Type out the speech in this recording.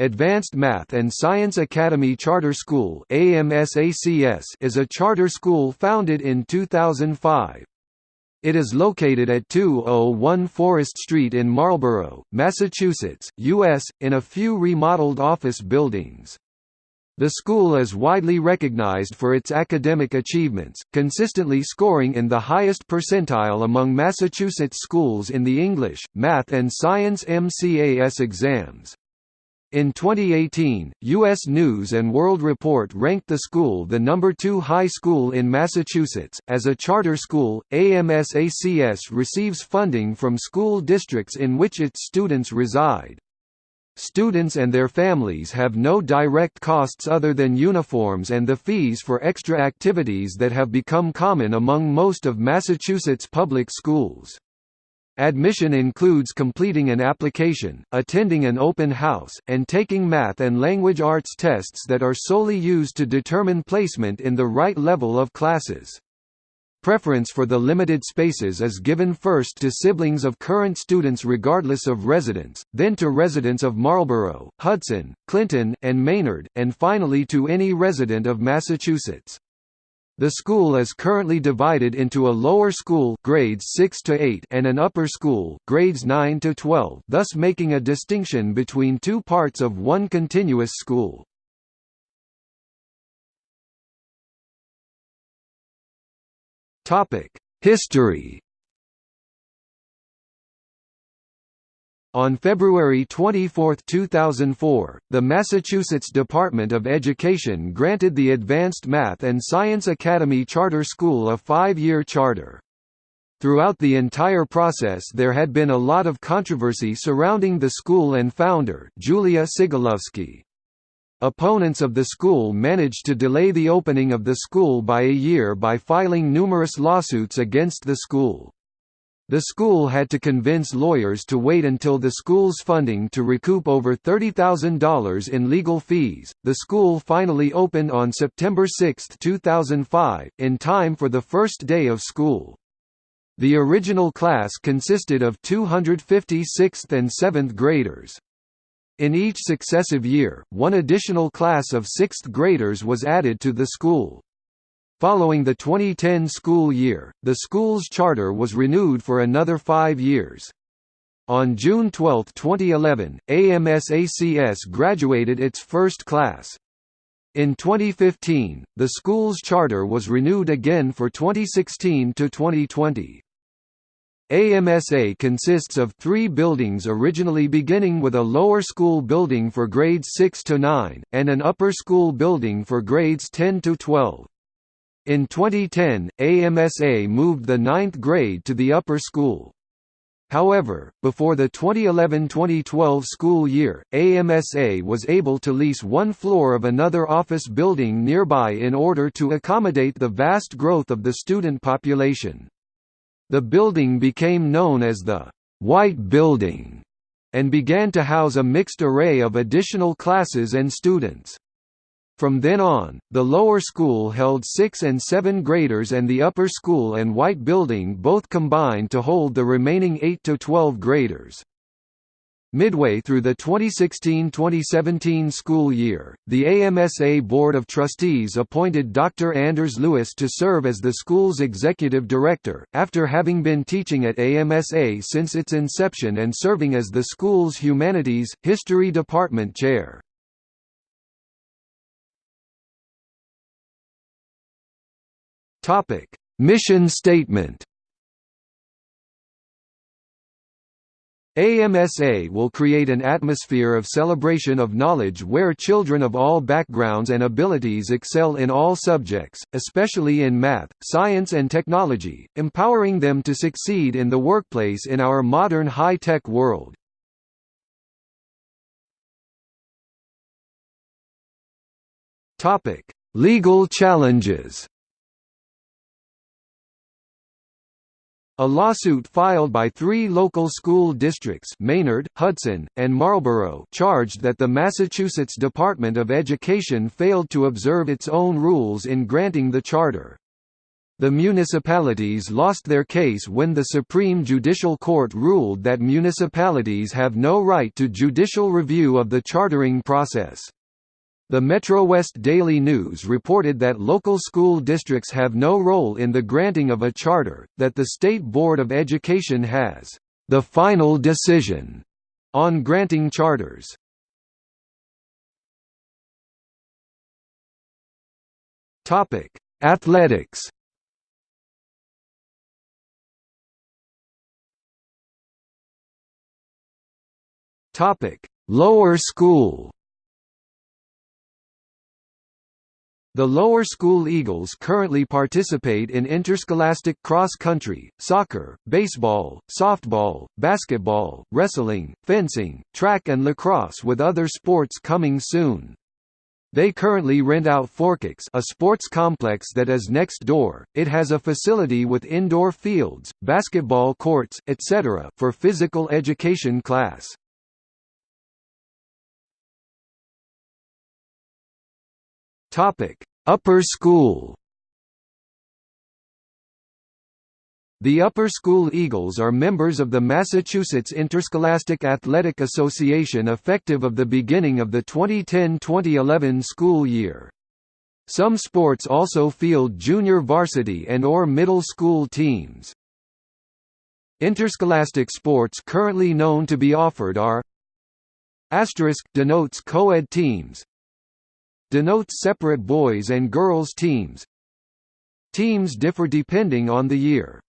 Advanced Math and Science Academy Charter School is a charter school founded in 2005. It is located at 201 Forest Street in Marlborough, Massachusetts, U.S., in a few remodeled office buildings. The school is widely recognized for its academic achievements, consistently scoring in the highest percentile among Massachusetts schools in the English, Math and Science MCAS exams. In 2018, U.S. News & World Report ranked the school the number two high school in Massachusetts. As a charter school, AMSACS receives funding from school districts in which its students reside. Students and their families have no direct costs other than uniforms and the fees for extra activities that have become common among most of Massachusetts public schools. Admission includes completing an application, attending an open house, and taking math and language arts tests that are solely used to determine placement in the right level of classes. Preference for the limited spaces is given first to siblings of current students regardless of residence, then to residents of Marlborough, Hudson, Clinton, and Maynard, and finally to any resident of Massachusetts. The school is currently divided into a lower school grades 6 to 8 and an upper school grades 9 to 12, thus making a distinction between two parts of one continuous school. Topic: History On February 24, 2004, the Massachusetts Department of Education granted the Advanced Math and Science Academy Charter School a five-year charter. Throughout the entire process there had been a lot of controversy surrounding the school and founder, Julia Sigalovsky. Opponents of the school managed to delay the opening of the school by a year by filing numerous lawsuits against the school. The school had to convince lawyers to wait until the school's funding to recoup over $30,000 in legal fees. The school finally opened on September 6, 2005, in time for the first day of school. The original class consisted of 250 6th and 7th graders. In each successive year, one additional class of 6th graders was added to the school. Following the 2010 school year, the school's charter was renewed for another five years. On June 12, 2011, AMSACS graduated its first class. In 2015, the school's charter was renewed again for 2016 to 2020. AMSA consists of three buildings originally beginning with a lower school building for grades 6 to 9, and an upper school building for grades 10 to 12. In 2010, AMSA moved the ninth grade to the upper school. However, before the 2011–2012 school year, AMSA was able to lease one floor of another office building nearby in order to accommodate the vast growth of the student population. The building became known as the «White Building» and began to house a mixed array of additional classes and students. From then on, the lower school held 6 and 7 graders and the upper school and White Building both combined to hold the remaining 8 to 12 graders. Midway through the 2016–2017 school year, the AMSA Board of Trustees appointed Dr. Anders Lewis to serve as the school's executive director, after having been teaching at AMSA since its inception and serving as the school's Humanities, History Department chair. Topic: Mission statement. AMSA will create an atmosphere of celebration of knowledge where children of all backgrounds and abilities excel in all subjects, especially in math, science and technology, empowering them to succeed in the workplace in our modern high-tech world. Legal challenges A lawsuit filed by three local school districts Maynard, Hudson, and Marlborough charged that the Massachusetts Department of Education failed to observe its own rules in granting the charter. The municipalities lost their case when the Supreme Judicial Court ruled that municipalities have no right to judicial review of the chartering process. The Metro West Daily News reported that local school districts have no role in the granting of a charter, that the State Board of Education has the final decision on granting charters. Athletics Topic: Lower school. The lower school Eagles currently participate in interscholastic cross-country, soccer, baseball, softball, basketball, wrestling, fencing, track and lacrosse with other sports coming soon. They currently rent out Fore Kicks a sports complex that is next door. It has a facility with indoor fields, basketball courts, etc. for physical education class. Topic: Upper School. The Upper School Eagles are members of the Massachusetts Interscholastic Athletic Association effective of the beginning of the 2010-2011 school year. Some sports also field junior varsity and or middle school teams. Interscholastic sports currently known to be offered are Asterisk denotes co-ed teams denotes separate boys and girls teams. Teams differ depending on the year.